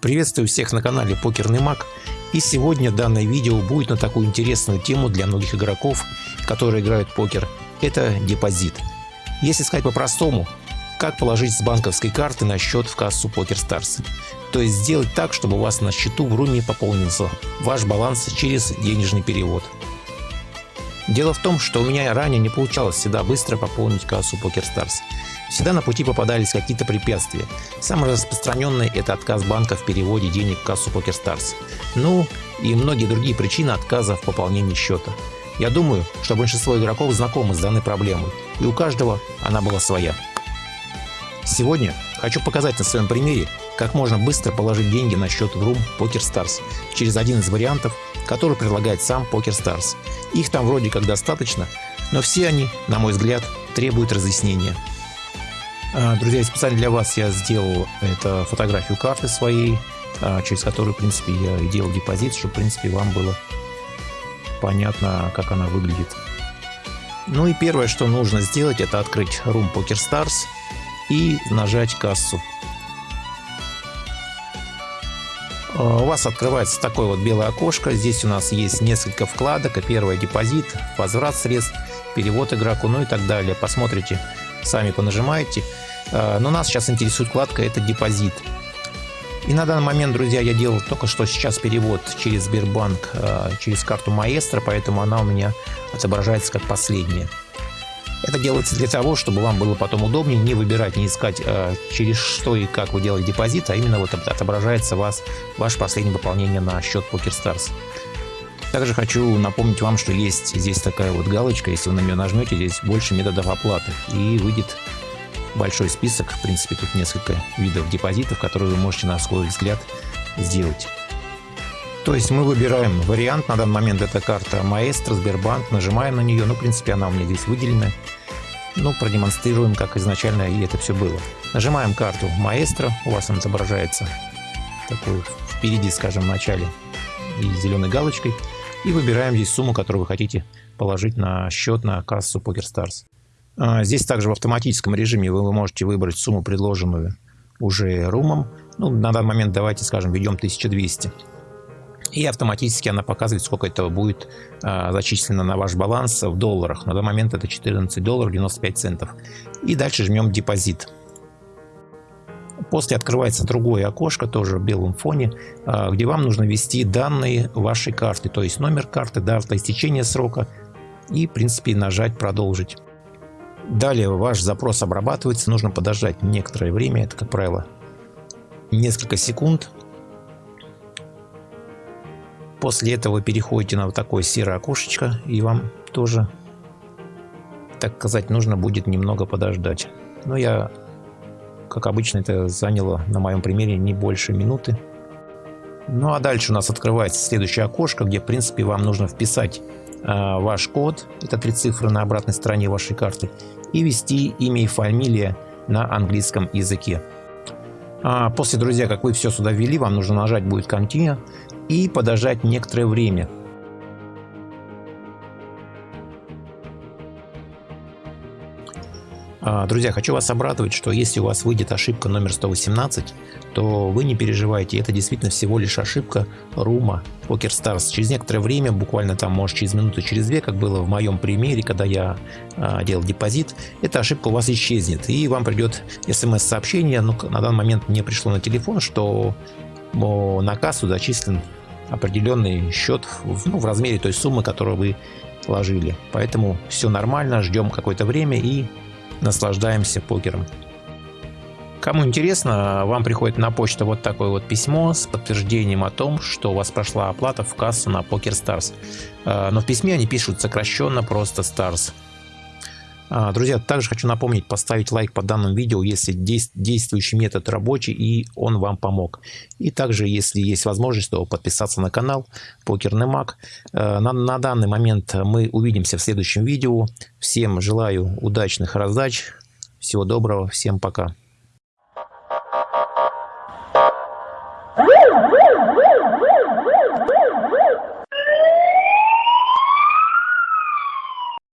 Приветствую всех на канале Покерный Маг. И сегодня данное видео будет на такую интересную тему для многих игроков, которые играют в покер. Это депозит. Если сказать по-простому, как положить с банковской карты на счет в кассу PokerStars. То есть сделать так, чтобы у вас на счету в руме пополнился ваш баланс через денежный перевод. Дело в том, что у меня ранее не получалось всегда быстро пополнить кассу PokerStars. Всегда на пути попадались какие-то препятствия. Самое распространенное – это отказ банка в переводе денег в кассу PokerStars. Ну и многие другие причины отказа в пополнении счета. Я думаю, что большинство игроков знакомы с данной проблемой, и у каждого она была своя. Сегодня хочу показать на своем примере, как можно быстро положить деньги на счет в Room PokerStars через один из вариантов, который предлагает сам PokerStars. Их там вроде как достаточно, но все они, на мой взгляд, требуют разъяснения. А, друзья, специально для вас я сделал это фотографию карты своей, а, через которую, в принципе, я делал депозит, чтобы, в принципе, вам было понятно, как она выглядит. Ну и первое, что нужно сделать, это открыть Room Poker Stars и нажать кассу. А, у вас открывается такое вот белое окошко. Здесь у нас есть несколько вкладок. Первое депозит, возврат средств, перевод игроку, ну и так далее. Посмотрите, сами понажимаете. А, но нас сейчас интересует вкладка «Это депозит». И на данный момент, друзья, я делал только что сейчас перевод через Сбербанк, а, через карту Маэстро, поэтому она у меня отображается как последняя. Это делается для того, чтобы вам было потом удобнее не выбирать, не искать а, через что и как вы делаете депозит, а именно вот отображается вас ваше последнее пополнение на счет PokerStars. Также хочу напомнить вам, что есть здесь такая вот галочка, если вы на нее нажмете, здесь больше методов оплаты. И выйдет большой список, в принципе тут несколько видов депозитов, которые вы можете на свой взгляд сделать. То есть мы выбираем вариант, на данный момент это карта Маэстро, Сбербанк, нажимаем на нее, ну в принципе она у меня здесь выделена. Ну продемонстрируем, как изначально и это все было. Нажимаем карту Маэстро, у вас она отображается такой впереди, скажем, в начале и зеленой галочкой и выбираем здесь сумму, которую вы хотите положить на счет на кассу PokerStars. А, здесь также в автоматическом режиме вы можете выбрать сумму, предложенную уже румом. Ну, на данный момент давайте, скажем, введем 1200. И автоматически она показывает, сколько этого будет а, зачислено на ваш баланс в долларах. На данный момент это 14 долларов 95 центов. И дальше жмем депозит. После открывается другое окошко, тоже в белом фоне, а, где вам нужно ввести данные вашей карты, то есть номер карты, дата истечения срока и, в принципе, нажать «Продолжить». Далее ваш запрос обрабатывается, нужно подождать некоторое время, это, как правило, несколько секунд. После этого вы переходите на вот такое серое окошечко, и вам тоже, так сказать, нужно будет немного подождать. Но я как обычно, это заняло на моем примере не больше минуты. Ну а дальше у нас открывается следующее окошко, где в принципе вам нужно вписать э, ваш код, это три цифры на обратной стороне вашей карты, и ввести имя и фамилия на английском языке. А после, друзья, как вы все сюда ввели, вам нужно нажать будет Continue и подождать некоторое время. Друзья, хочу вас обрадовать, что если у вас выйдет ошибка номер 118, то вы не переживайте, это действительно всего лишь ошибка рума PokerStars. Через некоторое время, буквально там, может, через минуту, через две, как было в моем примере, когда я а, делал депозит, эта ошибка у вас исчезнет, и вам придет смс-сообщение, ну, на данный момент мне пришло на телефон, что на кассу зачислен определенный счет в, ну, в размере той суммы, которую вы вложили. Поэтому все нормально, ждем какое-то время и наслаждаемся покером. Кому интересно, вам приходит на почту вот такое вот письмо с подтверждением о том, что у вас прошла оплата в кассу на PokerStars. Э, но в письме они пишут сокращенно просто Stars. А, друзья, также хочу напомнить поставить лайк по данному видео, если действующий метод рабочий и он вам помог. И также, если есть возможность, то подписаться на канал Покерный Маг. Э, на, на данный момент мы увидимся в следующем видео. Всем желаю удачных раздач. Всего доброго. Всем пока.